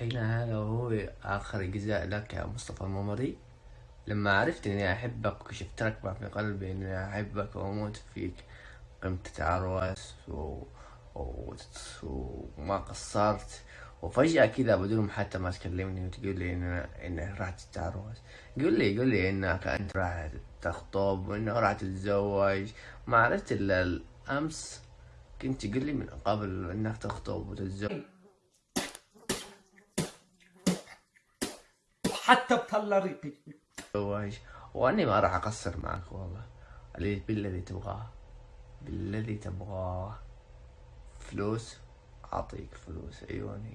هنا هذا هو آخر إجزاء لك يا مصطفى الممري. لما عرفت إني أحبك وشفت ركبة في قلبي إني أحبك وأموت فيك قمت تتعروس و... و... وما قصرت. وفجأة كذا بدون حتى ما تكلمني وتقول لي إن إنك راح تتعروس قول لي قول لي إنك أنت راح تخطب وإنك راح تتزوج. ما عرفت إلا الأمس كنت تقول لي من قبل إنك تخطب وتتزوج. حتى بطلع ريقي وأني ما راح أقصر معك والله. اللي بالذي تبغاه. بالذي تبغاه. فلوس؟ أعطيك فلوس. عيوني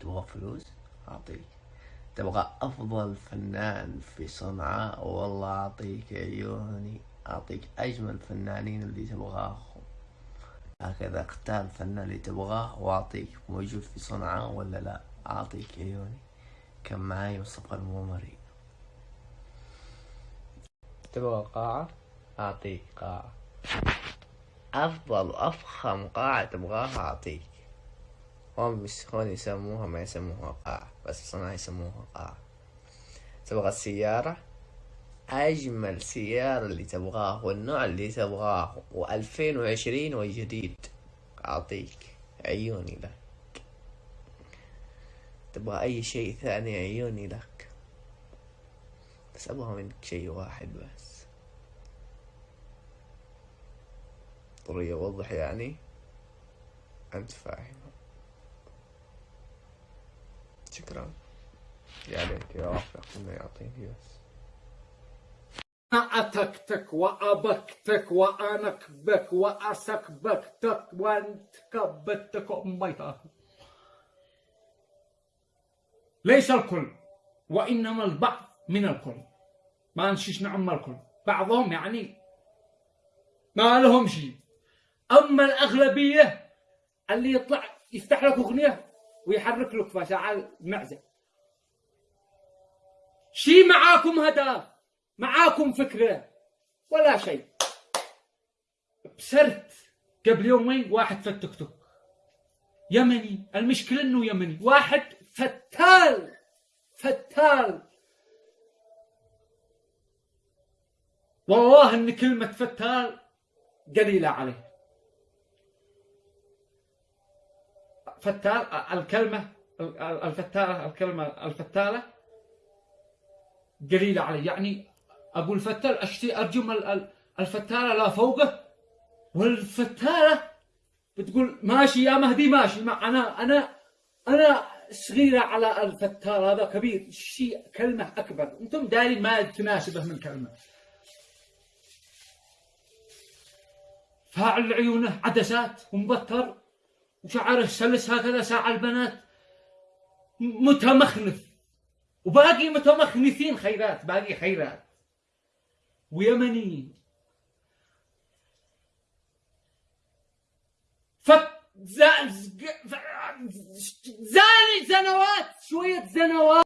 تبغى فلوس؟ أعطيك. تبغى أفضل فنان في صنعاء؟ والله أعطيك. عيوني أعطيك أجمل فنانين اللي تبغاهم. هكذا اختار الفنان اللي تبغاه وأعطيك. موجود في صنعاء ولا لا؟ أعطيك. عيوني كان معاي مصطفى الممري تبغى قاعة؟ أعطيك قاعة. أفضل وأفخم قاعة تبغاها أعطيك. هون مش هون يسموها ما يسموها قاعة بس صنع يسموها قاعة. تبغى السيارة؟ أجمل سيارة اللي تبغاه والنوع اللي تبغاه وألفين وعشرين والجديد أعطيك عيوني لك تبغى أي شيء ثاني عيوني لك. بس أبغى منك شيء واحد بس. ضروري أوضح يعني؟ أنت فاهم. شكرا. يا عليك يا وافق إنه يعطيني بس. أتكتك وأبكتك وأنكبك وأسكبكتك وأنتكبتك. أميتك ليس الكل وإنما البعض من الكل. ما نشيش نعم الكل بعضهم يعني ما لهم شيء أما الأغلبية اللي يطلع يفتح لك أغنية ويحرك لك فشعل معزة شي معاكم هدف معاكم فكرة ولا شيء. بسرت قبل يومين واحد في التيك توك. يمني المشكلة إنه يمني. واحد فتال فتال. والله إن كلمة فتال قليلة عليه. فتال الكلمة الفتالة الكلمة الفتالة قليلة عليه. يعني أقول فتال أشتي أرجم الفتالة لا فوقه والفتالة بتقول ماشي يا مهدي ماشي. ما أنا أنا أنا صغيرة على الفتال هذا كبير شيء كلمة أكبر. أنتم دارين ما تناسبه من كلمة. فاعل عيونه عدسات ومبتر وشعره سلس هكذا ساعة البنات. متمخنث وباقي متمخنثين خيرات باقي خيرات. ويمنيين. فت زاني زنوات شوية زنوات.